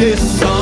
this song.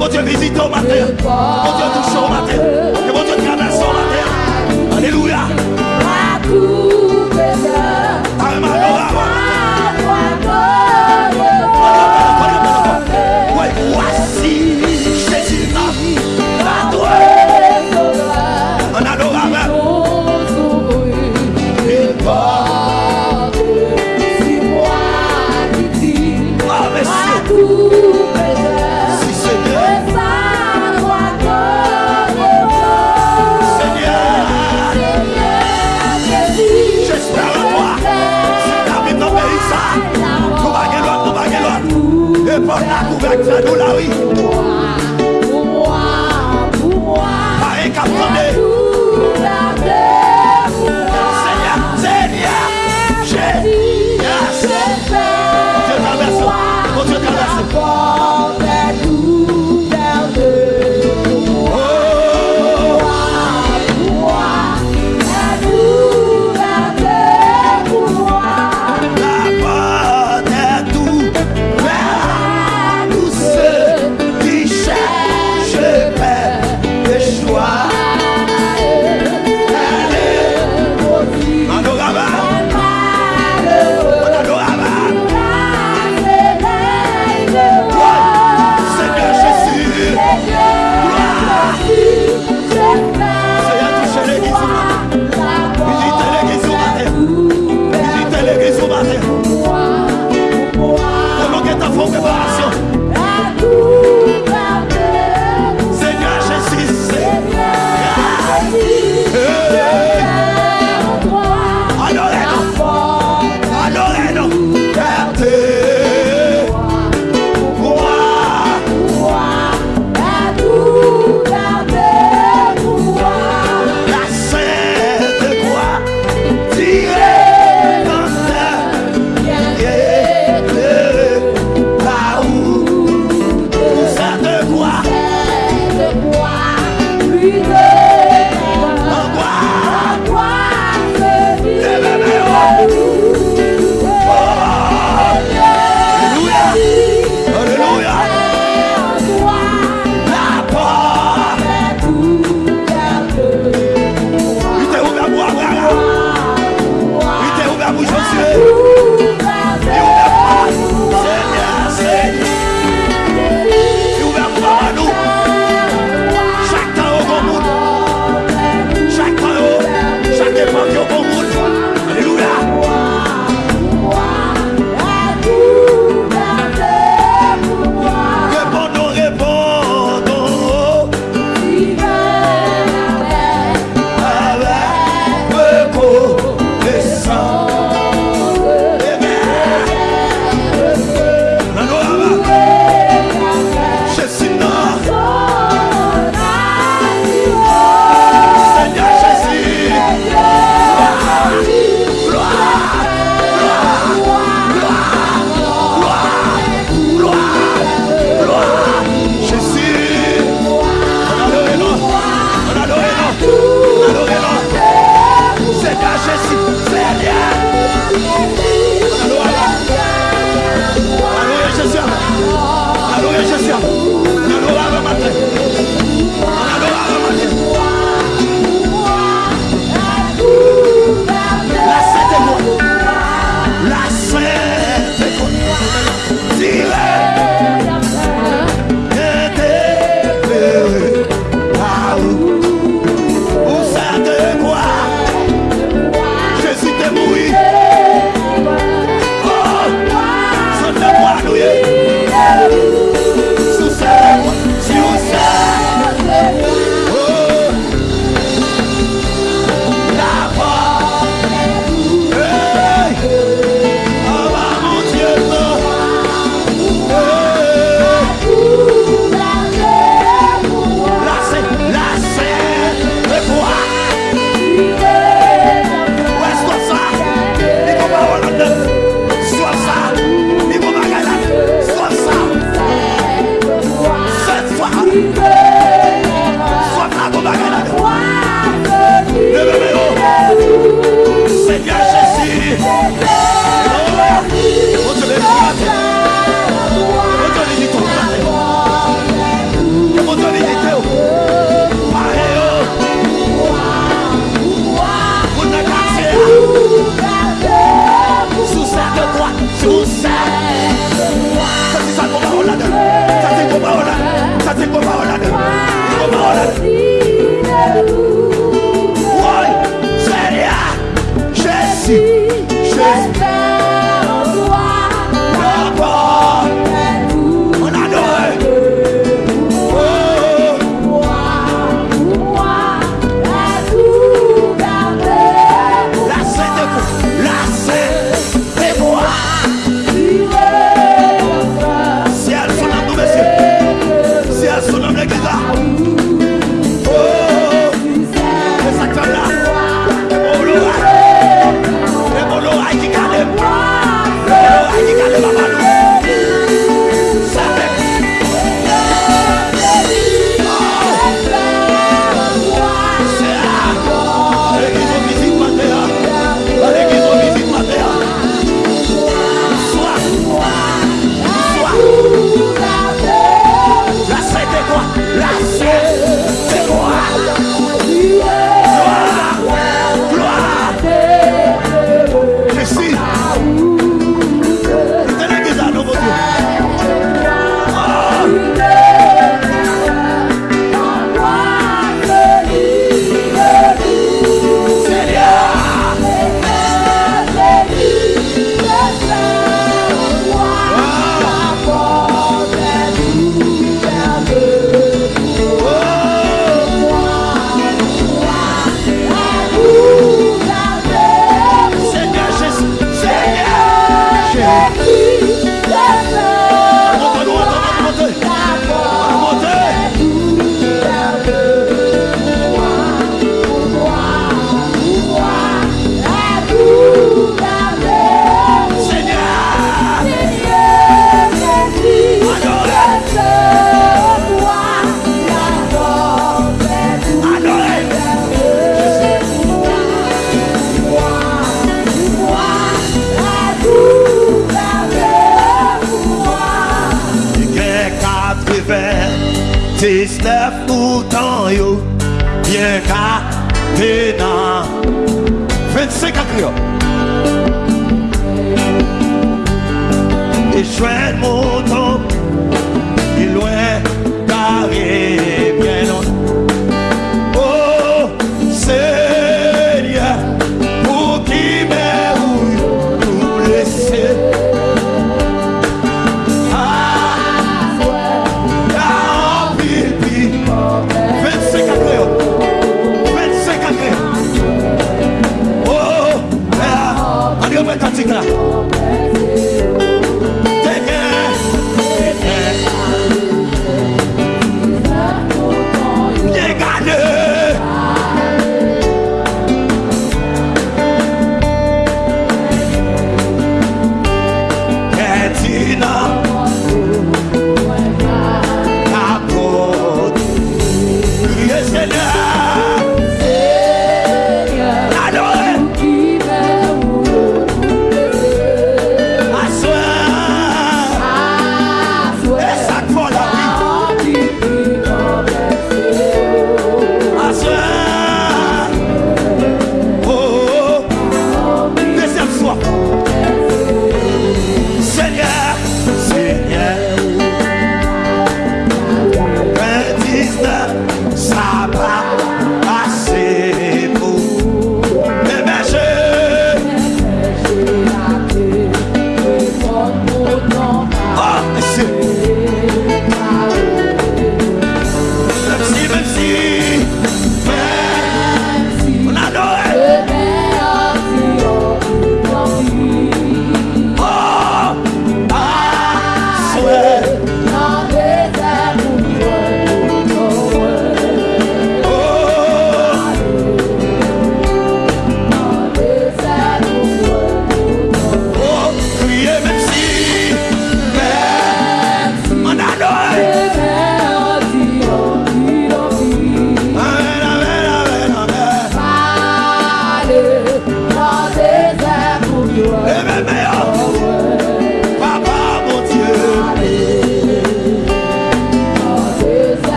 Que mon Dieu visite au matin. Mon Dieu touche au matin.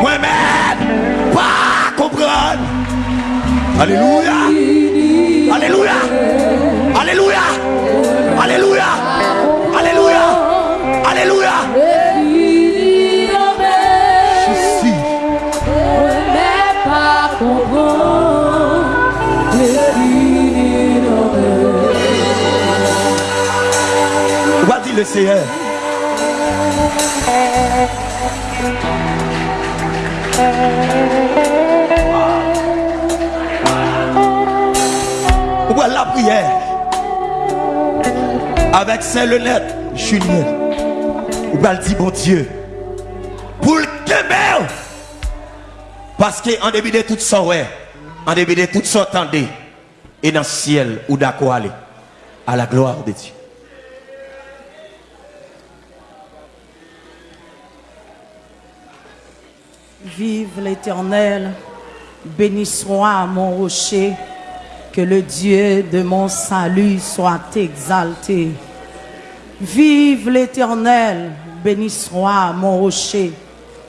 Moi-même, pas comprendre. Alléluia. Alléluia. Alléluia. Alléluia. Alléluia. Alléluia. Le Seigneur. Avec Saint-Lenette, Julien. On va dire, bon Dieu. Pour le Québec. Parce qu'en début de tout ça, ouais. En début de tout ça, attendez. Et dans le ciel, ou d'accord aller? À la gloire de Dieu. Vive l'Éternel, béni soit mon rocher, que le Dieu de mon salut soit exalté. Vive l'Éternel, béni soit mon rocher,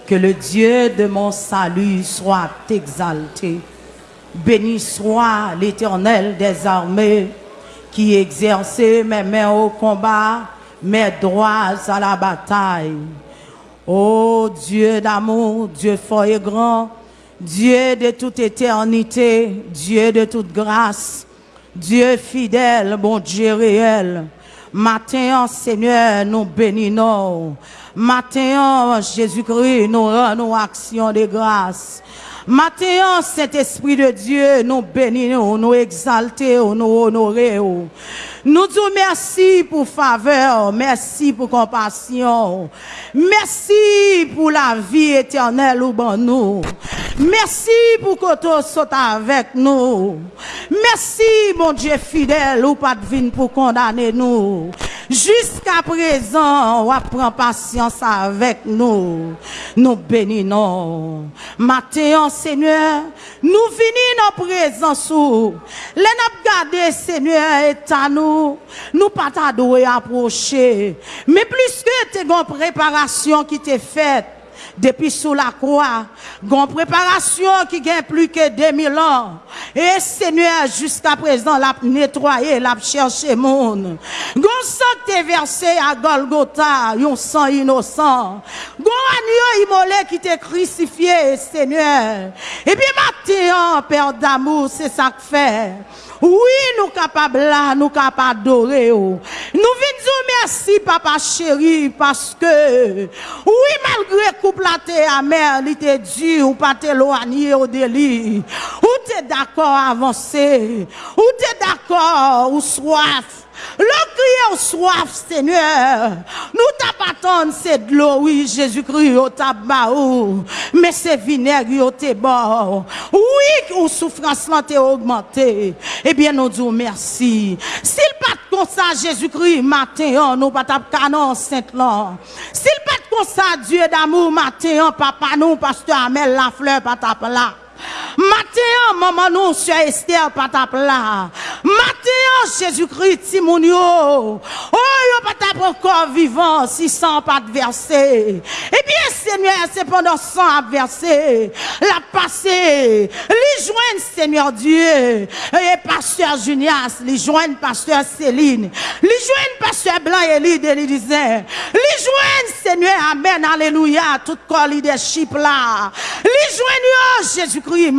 que le Dieu de mon salut soit exalté. Béni soit l'Éternel des armées, qui exerçait mes mains au combat, mes droits à la bataille. Ô Dieu d'amour, Dieu fort et grand, Dieu de toute éternité, Dieu de toute grâce, Dieu fidèle, bon Dieu réel. Matin, Seigneur, nous bénissons. Matin, Jésus-Christ, nous rendons action de grâce. Matin, Saint-Esprit de Dieu, nous bénissons, nous exaltons, nous honorons. Nous disons merci pour faveur, merci pour compassion, merci pour la vie éternelle ou bon nous. Merci pour que tu sois avec nous. Merci, mon Dieu fidèle, ou pas de pour condamner nous. Jusqu'à présent, on patience avec nous. Nous bénissons. Matin, Seigneur, nous venons dans présence. Les n'a Seigneur, est à nous. Nous pas t'adorer approcher. Mais plus que tes une préparation qui t'est faite depuis sous la croix, une préparation qui gagne plus que 2000 ans. Et Seigneur, jusqu'à présent, l'a nettoyé, l'a cherché monde. Gon sang t'est versé à Golgotha, un sang innocent. Gon agneau immolé qui t'est crucifié, Seigneur. Et puis maintenant, Père d'amour, c'est ça que fait. Oui, nous capables là, nous capables d'adorer. Nous venons merci, papa chéri, parce que, oui, malgré couple la terre amer, il était dur, ou pas t'éloigner au délit. Ou t'es d'accord avancer. Ou t'es d'accord, ou soif. Le crier au soif, Seigneur? Nous t'appatons, c'est de l'eau, oui, Jésus-Christ, au tabac, mais c'est vinaigre, au t'es bon. Oui, ou souffrance, t'es augmenté. Eh bien, nous disons merci. S'il pas comme ça, Jésus-Christ, matin, nous pas canon, sainte là. S'il pas comme ça, Dieu d'amour, matin, papa, nous, pasteur Amel, la fleur, pas là. Matin, maman, nous, sur Esther, là. Matin, Jésus-Christ, Timounio. Oh, yo pas tape encore vivant, si sans pas. Eh bien, Seigneur, c'est pendant sang à. La passé. Les joindre, Seigneur Dieu. Et pasteur Junias, les joindre pasteur Céline. Les joindre pasteur Blanc et Elie de Les joindre, Seigneur, Amen, Alléluia, tout corps leadership là. Les joindre, Jésus-Christ,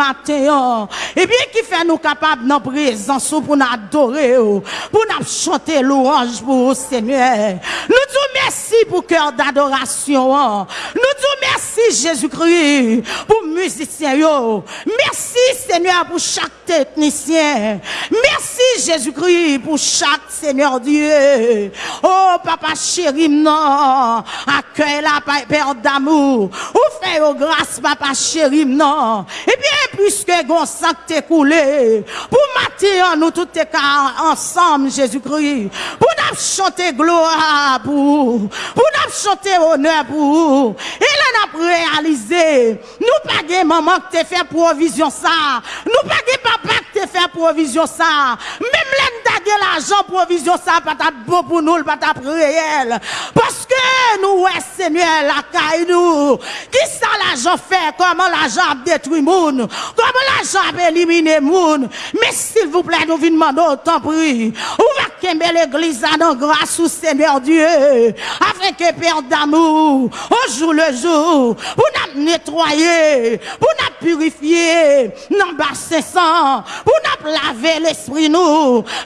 Et bien, qui fait nous capables dans présence pour nous adorer, pour nous chanter louange pour Seigneur. Nous disons merci pour cœur d'adoration. Nous disons merci, Jésus-Christ, pour musiciens. Merci, Seigneur, pour chaque technicien. Merci, Jésus-Christ, pour chaque Seigneur Dieu. Oh, papa chéri, non. Accueille la Père d'amour. Ou fait au grâce, papa chéri, non. Et bien, puisque gon sang t'est coulé, pour matin, nous tous ensemble, Jésus-Christ, pour nous chanter gloire pour, pour nous chanter honneur pour, et là, nous réalisé, nous pas maman qui t'a fait provision ça, nous pas papa qui t'a fait provision ça, même l'en l'argent provision ça, pas beau pour nous, pas réel, parce que nous, ouais, Seigneur, la caille nous. Qui ça l'argent fait? Comment l'argent détruit moun? Comment l'argent a éliminé moun? Mais s'il vous plaît, nous venons demander autant prix. Ou va qu'aimer l'église à nos grâce au Seigneur Dieu? Afin que Père d'amour, au jour le jour, pour nous nettoyer, pour nous purifier, nous bassin sang, pour nous laver l'esprit nous,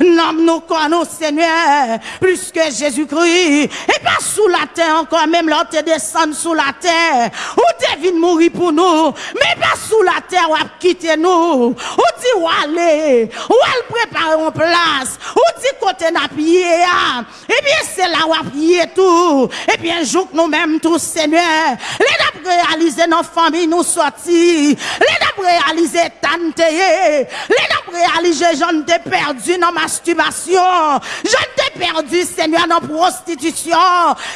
nous nous connaissons Seigneur, plus que Jésus-Christ, et pas sous la terre encore, même là, te descendre sous la terre, ou te venu mourir pour nous, mais pas sous la terre, ou quitter nous, ou dit ou aller, ou elle prépare en place, ou dit côté n'a pied, et bien c'est là où a pied tout, et bien joue nous-mêmes tous, Seigneur, les réaliser nos familles nous sortir, les réaliser les réaliser j'en t'ai perdu dans masturbation, j'en t'ai perdu, Seigneur, dans prostitution,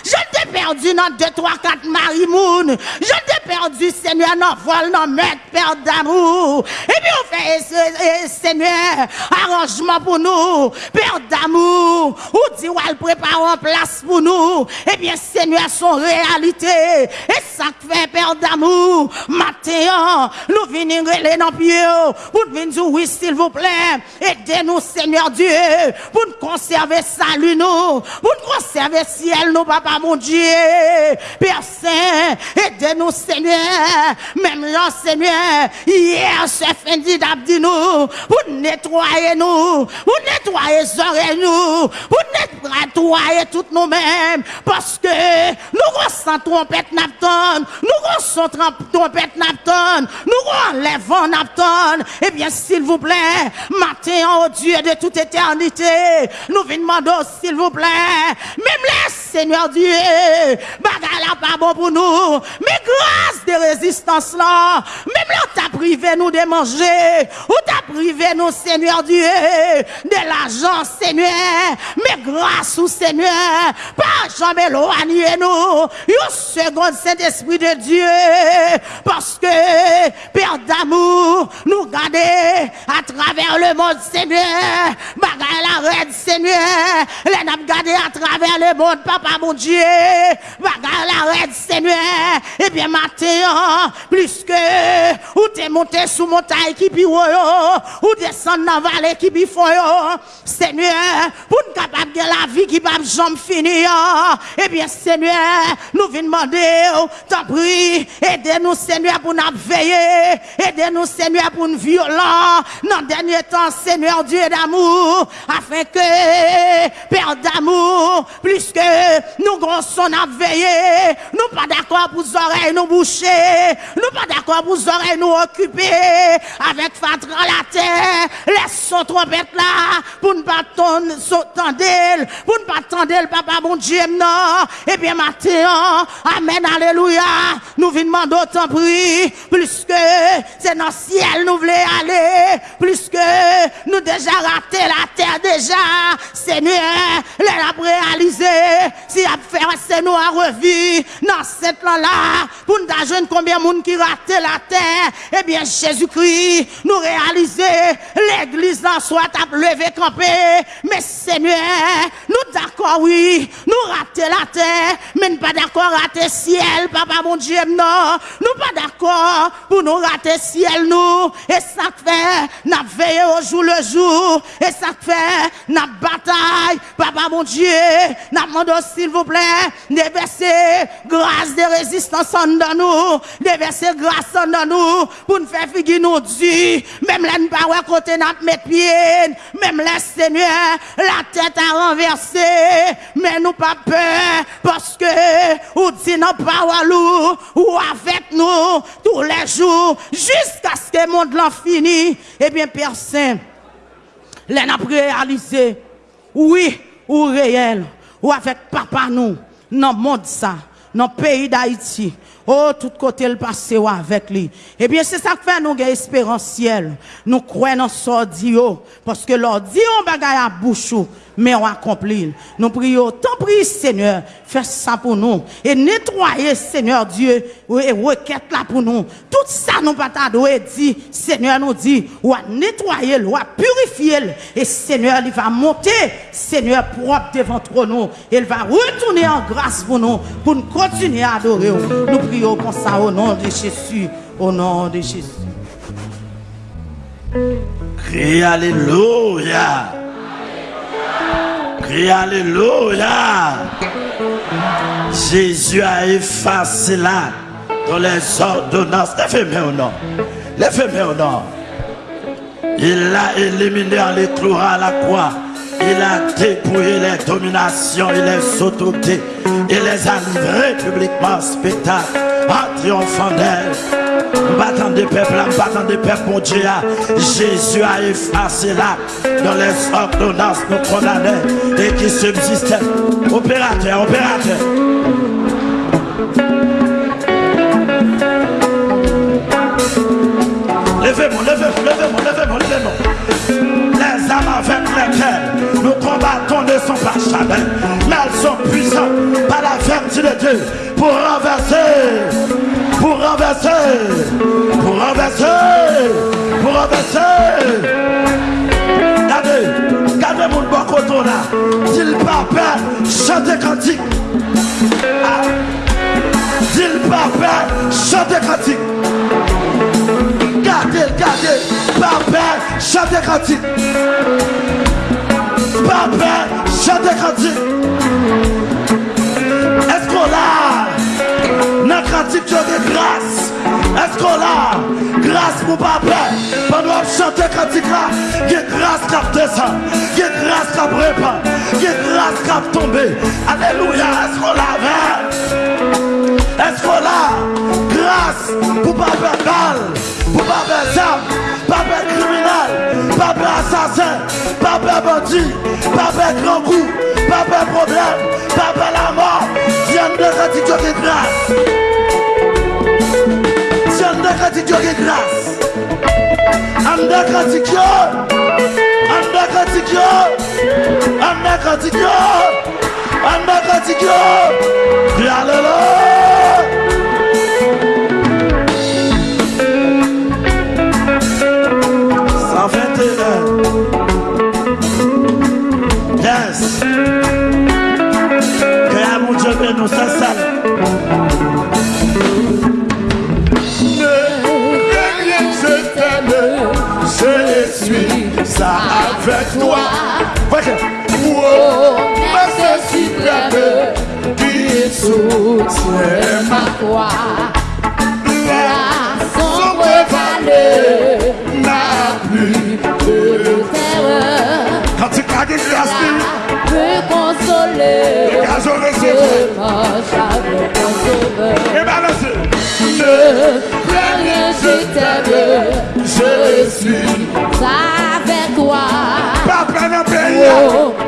j'en t'ai perdu dans deux, trois, quatre marimoun, j'en t'ai perdu, Seigneur, dans vol, dans meurtre, père d'amour, et puis on fait, Seigneur, arrangement pour nous, père d'amour, ou dit, elle prépare en place pour nous, et bien, Seigneur, son réalité, et ça fait, père d'amour, matin, nous venons dans pied, pour venir oui, s'il vous plaît, aidez-nous, Seigneur Dieu, pour nous conserver salut nous, pour nous conserver ciel nous, papa mon Dieu, Père Saint, aidez-nous, Seigneur, même là, Seigneur, hier, ce fin dit nous, pour nettoyer nous, pour nettoyer les oreilles nous, pour nettoyer toutes nous-mêmes, parce que nous ressentons trompette napton, nous ressentons trompette napton, nous enlevons napton, eh bien, s'il vous plaît, matin, oh Dieu De toute éternité, nous demandons s'il vous plaît, même les Seigneur Dieu, bagarre là pas bon pour nous, mais grâce de résistance là, même là t'as privé nous de manger, ou t'as privé nous, Seigneur Dieu, de l'argent, Seigneur, mais grâce au Seigneur, pas jamais éloigner nous, un second Saint-Esprit de Dieu, parce que, Père d'amour, nous garder à travers le monde, Seigneur, bagarre la reine, Seigneur, les n'a à travers le monde, Papa mon Dieu, bagarre la reine, Seigneur, et bien matin, plus que, ou t'es monté sous montagne qui pi ou descendre dans la vallée qui pi Seigneur, pour nous capable de la vie qui va jamais finir, et bien Seigneur, nous venons demander, t'en prie, aidez-nous Seigneur pour nous veiller, aidez-nous Seigneur pour nous violents, dans le dernier temps, Seigneur Dieu d'amour, afin que, Père d'amour, plus que nous grossons à veiller, nous pas d'accord pour oreilles nous boucher, nous pas d'accord pour oreilles nous occuper, avec fatra la terre, laisse son trompette là, pour ne pas tendre, pour ne pas tendre, papa mon Dieu, non, et bien matin, amen, alléluia, nous venons demander autant prix, plus que c'est dans le ciel nous voulons aller, plus que nous déjà raté la terre déjà, Seigneur, les a réalisé, si a fait nous à revivre dans cette là pour nous jeune combien de monde qui raté la terre, eh bien Jésus-Christ, nous réaliser, l'église en soit à lever campé, mais Seigneur, nous d'accord oui, nous raté la terre, mais pas d'accord rater ciel, papa mon Dieu, non, nous pas d'accord pour nous rater ciel nous, et ça fait, nous veillé au jour le jour, et ça fait, nous bataille, papa mon Dieu, nous demandons s'il vous plaît, déverser grâce de résistance en nous, déverser grâce en nous, pour nous faire figurer nous Dieu, même là, nous pas côté notre mettre pied, même là, Seigneur, la tête à renverser, mais nous pas peur, parce que, ou dit non pas ou avec nous, tous les jours, jusqu'à ce que le monde l'en finit, eh bien, Saint, les n'a réalisé, oui, ou réel, ou avec papa nous, dans le monde ça, dans le pays d'Haïti, Oh, tout côté le passé ou avec lui. Eh bien, c'est ça que fait nous avons espérance. Nous croyons dans sordio. Parce que l'ordi on bagaille à bouche mais on accomplit. Nous prions, tant prie Seigneur, fais ça pour nous. Et nettoyer, Seigneur Dieu, et requête là pour nous. Tout ça, nous pas et dit, Seigneur nous dit, ou à nettoyer, ou à purifier. Et Seigneur, il va monter, Seigneur, propre devant nous. Il va retourner en grâce pour nous, pour nous continuer à adorer. Nous prions comme ça au nom de Jésus, au nom de Jésus. Crie Alléluia. Crie Alléluia. Jésus a effacé là dans les ordonnances. Lèvez-moi au nom. Lèvez-moi au nom. Il l'a éliminé en les clouant à la croix. Il a dépouillé les dominations et les autorités. Il les a livrés publiquement en spectacle en triomphant d'elle. Battant des peuples, battant des peuples, mon Dieu. Jésus a effacé là, dans les ordonnances nous condamnés et qui subsistaient. Opérateur, opérateur. Levez-moi, levez-moi, levez-moi, levez-moi, levez-moi. Les âmes avec lesquelles nous combattons ne sont pas charnelles, mais elles sont puissantes par la vertu de Dieu pour renverser pour renverser, pour renverser, pour renverser. Regardez, regardez mon bon coton là. Dis papa, chantez cantique. Ah. Dis papa, chantez cantique. Pape, chante kantik Pape, chante kantik Esko la Nan kantik yo de gras Esko la Gras mou pape Pan wap chante kantik la Ge gras kap desan Ge gras kap repan Ge gras kap tombe Aleluya esko la ven Esko la grâce pour papa mal, pour zam, papa criminel, papa assassin, papa bandit, papa grand coup, papa problème, papa la mort, viens de pratique de grâce. Anda Dieu de grâce. Anda katikyo. Anda katikyo. Anda katikyo. Anda katikyo. Alléluia. Cent Moussa Sall Ne regrette cette année Je suis. Ça avec toi. Wow, parce suprême Qui soutient ma foi. La sombre vallée N'a plus de terreur. Quand tu cagues, tu peut consoler. Le manche avec ton sauveur. Et balancez. Ne crains rien, je t'aime. Je suis avec toi. Papa n'a pays.